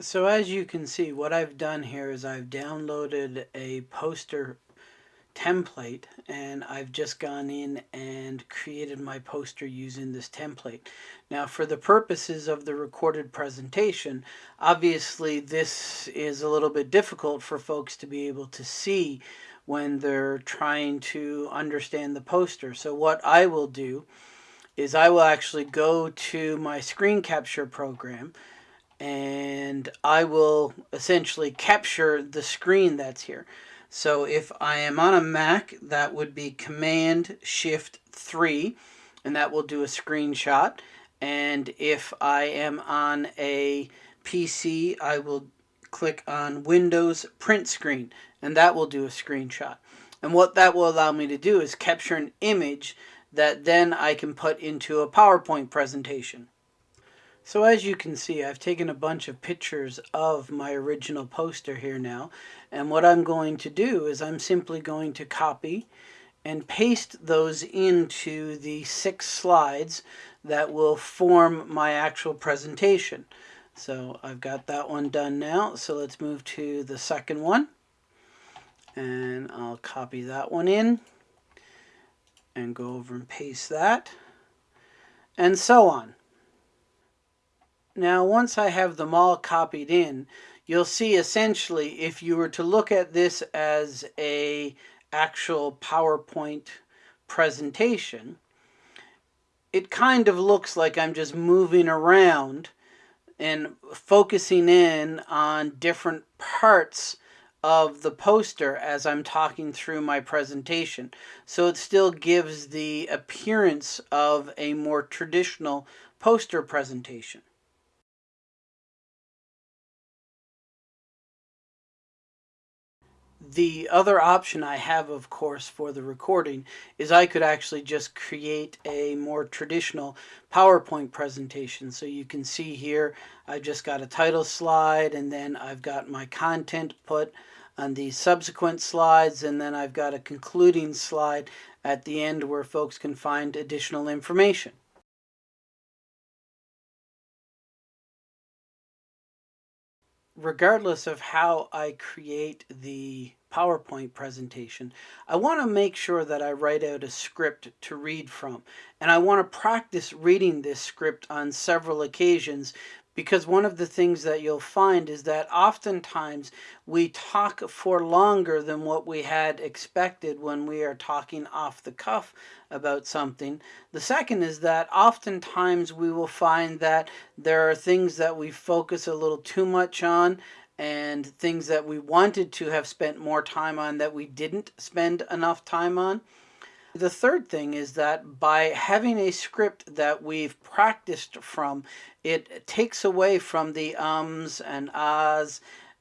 So as you can see, what I've done here is I've downloaded a poster template and I've just gone in and created my poster using this template. Now for the purposes of the recorded presentation, obviously this is a little bit difficult for folks to be able to see when they're trying to understand the poster. So what I will do is I will actually go to my screen capture program and I will essentially capture the screen that's here. So if I am on a Mac, that would be Command Shift 3, and that will do a screenshot. And if I am on a PC, I will click on Windows Print Screen, and that will do a screenshot. And what that will allow me to do is capture an image that then I can put into a PowerPoint presentation. So as you can see, I've taken a bunch of pictures of my original poster here now. And what I'm going to do is I'm simply going to copy and paste those into the six slides that will form my actual presentation. So I've got that one done now. So let's move to the second one. And I'll copy that one in and go over and paste that and so on. Now once I have them all copied in, you'll see essentially if you were to look at this as a actual PowerPoint presentation, it kind of looks like I'm just moving around and focusing in on different parts of the poster as I'm talking through my presentation. So it still gives the appearance of a more traditional poster presentation. The other option I have, of course, for the recording is I could actually just create a more traditional PowerPoint presentation. So you can see here, I've just got a title slide and then I've got my content put on the subsequent slides and then I've got a concluding slide at the end where folks can find additional information. Regardless of how I create the PowerPoint presentation, I want to make sure that I write out a script to read from. And I want to practice reading this script on several occasions because one of the things that you'll find is that oftentimes we talk for longer than what we had expected when we are talking off the cuff about something. The second is that oftentimes we will find that there are things that we focus a little too much on and things that we wanted to have spent more time on that we didn't spend enough time on. The third thing is that by having a script that we've practiced from, it takes away from the ums and ahs,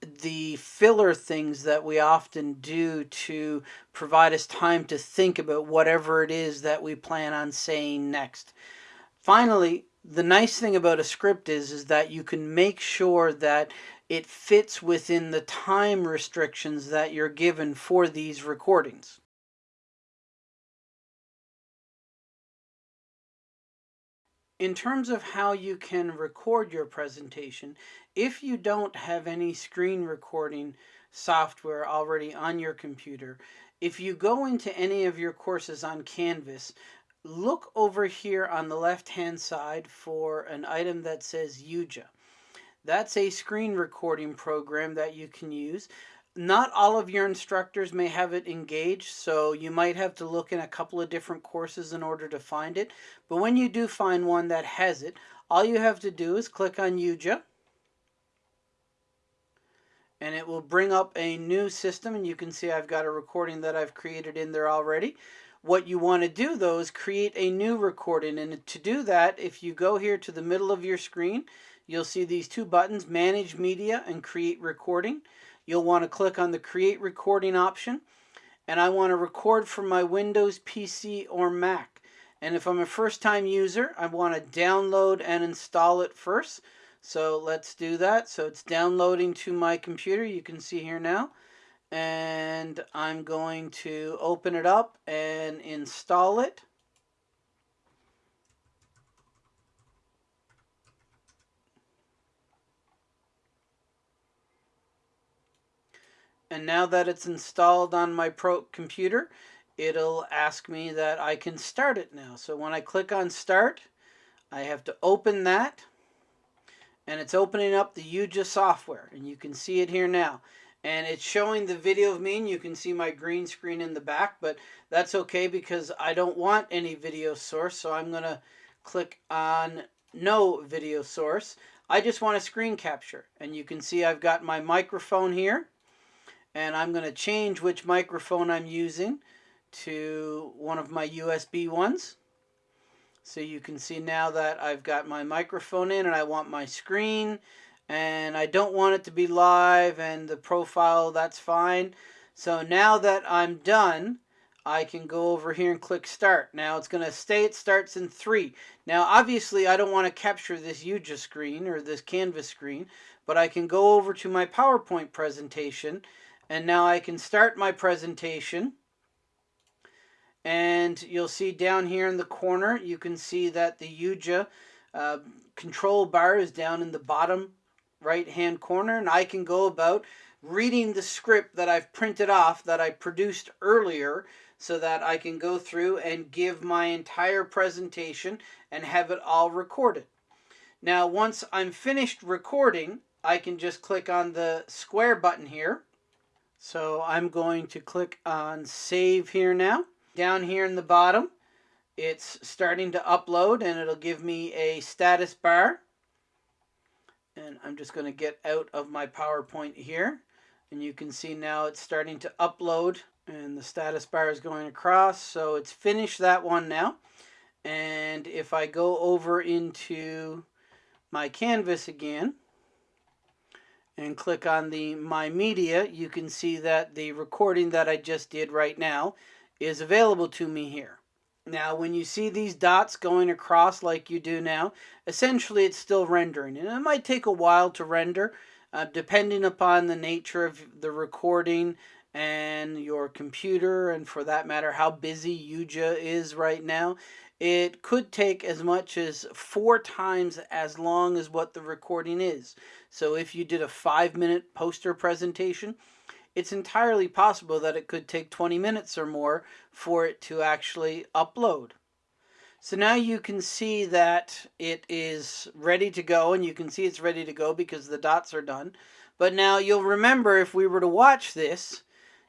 the filler things that we often do to provide us time to think about whatever it is that we plan on saying next. Finally, the nice thing about a script is, is that you can make sure that it fits within the time restrictions that you're given for these recordings. In terms of how you can record your presentation, if you don't have any screen recording software already on your computer, if you go into any of your courses on Canvas, look over here on the left hand side for an item that says Yuja. That's a screen recording program that you can use not all of your instructors may have it engaged, so you might have to look in a couple of different courses in order to find it. But when you do find one that has it, all you have to do is click on YuJa and it will bring up a new system, and you can see I've got a recording that I've created in there already. What you want to do, though, is create a new recording, and to do that, if you go here to the middle of your screen, you'll see these two buttons, Manage Media and Create Recording you'll want to click on the Create Recording option. And I want to record from my Windows PC or Mac. And if I'm a first-time user, I want to download and install it first. So let's do that. So it's downloading to my computer. You can see here now. And I'm going to open it up and install it. And now that it's installed on my pro computer, it'll ask me that I can start it now. So when I click on start, I have to open that and it's opening up the Yuja software and you can see it here now. And it's showing the video of me and you can see my green screen in the back but that's okay because I don't want any video source so I'm gonna click on no video source. I just want a screen capture and you can see I've got my microphone here and I'm gonna change which microphone I'm using to one of my USB ones. So you can see now that I've got my microphone in and I want my screen and I don't want it to be live and the profile that's fine. So now that I'm done I can go over here and click start. Now it's going to stay it starts in three. Now obviously I don't want to capture this Yuja screen or this canvas screen but I can go over to my PowerPoint presentation and now I can start my presentation and you'll see down here in the corner you can see that the YuJa uh, control bar is down in the bottom right hand corner and I can go about reading the script that I've printed off that I produced earlier so that I can go through and give my entire presentation and have it all recorded. Now once I'm finished recording I can just click on the square button here. So I'm going to click on save here now. Down here in the bottom it's starting to upload and it'll give me a status bar. And I'm just going to get out of my PowerPoint here. And you can see now it's starting to upload and the status bar is going across. So it's finished that one now. And if I go over into my canvas again and click on the my media you can see that the recording that I just did right now is available to me here now, when you see these dots going across like you do now, essentially it's still rendering. And it might take a while to render, uh, depending upon the nature of the recording and your computer, and for that matter, how busy Yuja is right now. It could take as much as four times as long as what the recording is. So if you did a five minute poster presentation, it's entirely possible that it could take 20 minutes or more for it to actually upload. So now you can see that it is ready to go and you can see it's ready to go because the dots are done. But now you'll remember if we were to watch this,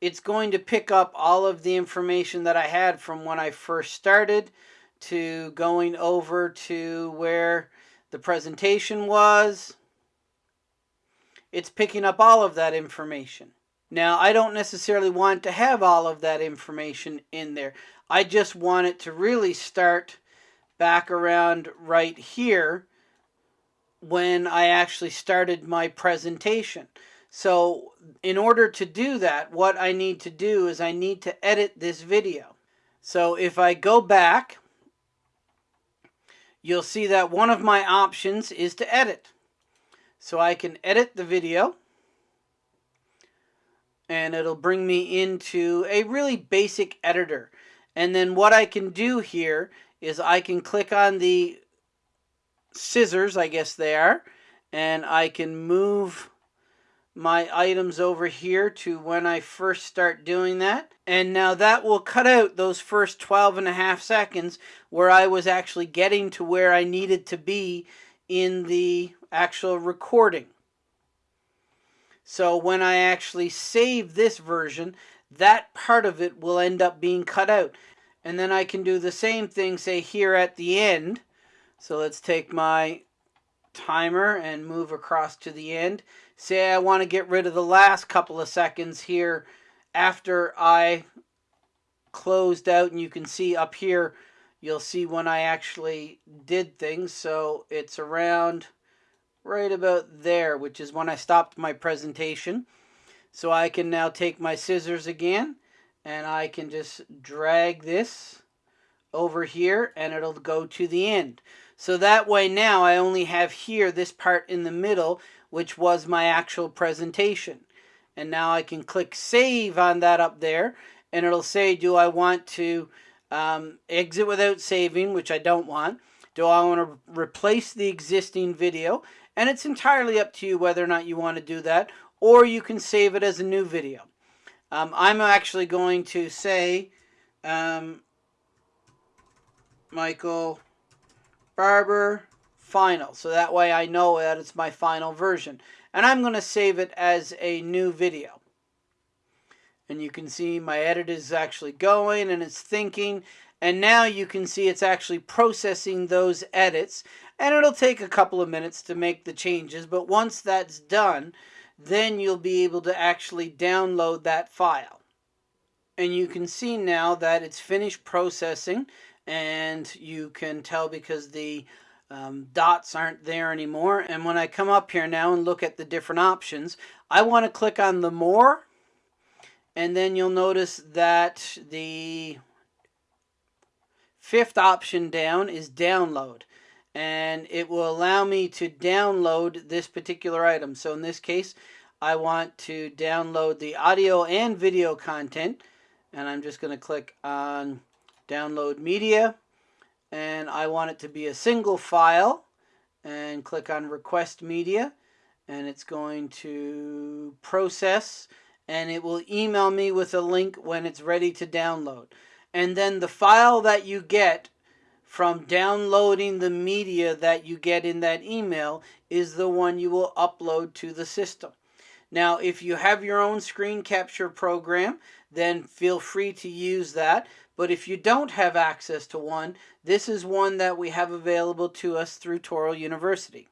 it's going to pick up all of the information that I had from when I first started to going over to where the presentation was. It's picking up all of that information. Now, I don't necessarily want to have all of that information in there. I just want it to really start back around right here when I actually started my presentation. So in order to do that, what I need to do is I need to edit this video. So if I go back, you'll see that one of my options is to edit. So I can edit the video and it'll bring me into a really basic editor. And then what I can do here is I can click on the scissors, I guess they are, and I can move my items over here to when I first start doing that. And now that will cut out those first 12 and a half seconds where I was actually getting to where I needed to be in the actual recording. So when I actually save this version, that part of it will end up being cut out. And then I can do the same thing, say here at the end. So let's take my timer and move across to the end. Say I want to get rid of the last couple of seconds here after I closed out and you can see up here you'll see when I actually did things so it's around right about there, which is when I stopped my presentation. So I can now take my scissors again and I can just drag this over here and it'll go to the end. So that way now I only have here this part in the middle which was my actual presentation. And now I can click save on that up there and it'll say do I want to um, exit without saving which I don't want. Do I want to replace the existing video and it's entirely up to you whether or not you want to do that or you can save it as a new video. Um, I'm actually going to say um, Michael Barber final. So that way I know that it's my final version. And I'm going to save it as a new video. And you can see my edit is actually going and it's thinking. And now you can see it's actually processing those edits. And it'll take a couple of minutes to make the changes. But once that's done, then you'll be able to actually download that file. And you can see now that it's finished processing. And you can tell because the um, dots aren't there anymore. And when I come up here now and look at the different options, I want to click on the more. And then you'll notice that the fifth option down is download. And it will allow me to download this particular item. So in this case, I want to download the audio and video content. And I'm just going to click on download media and I want it to be a single file and click on request media and it's going to process and it will email me with a link when it's ready to download. And then the file that you get from downloading the media that you get in that email is the one you will upload to the system. Now, if you have your own screen capture program, then feel free to use that. But if you don't have access to one, this is one that we have available to us through Touro University.